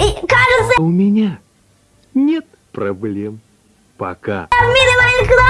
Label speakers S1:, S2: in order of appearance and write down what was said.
S1: И, кажется,
S2: У меня нет проблем. Пока.
S1: в мире Майнкрафт!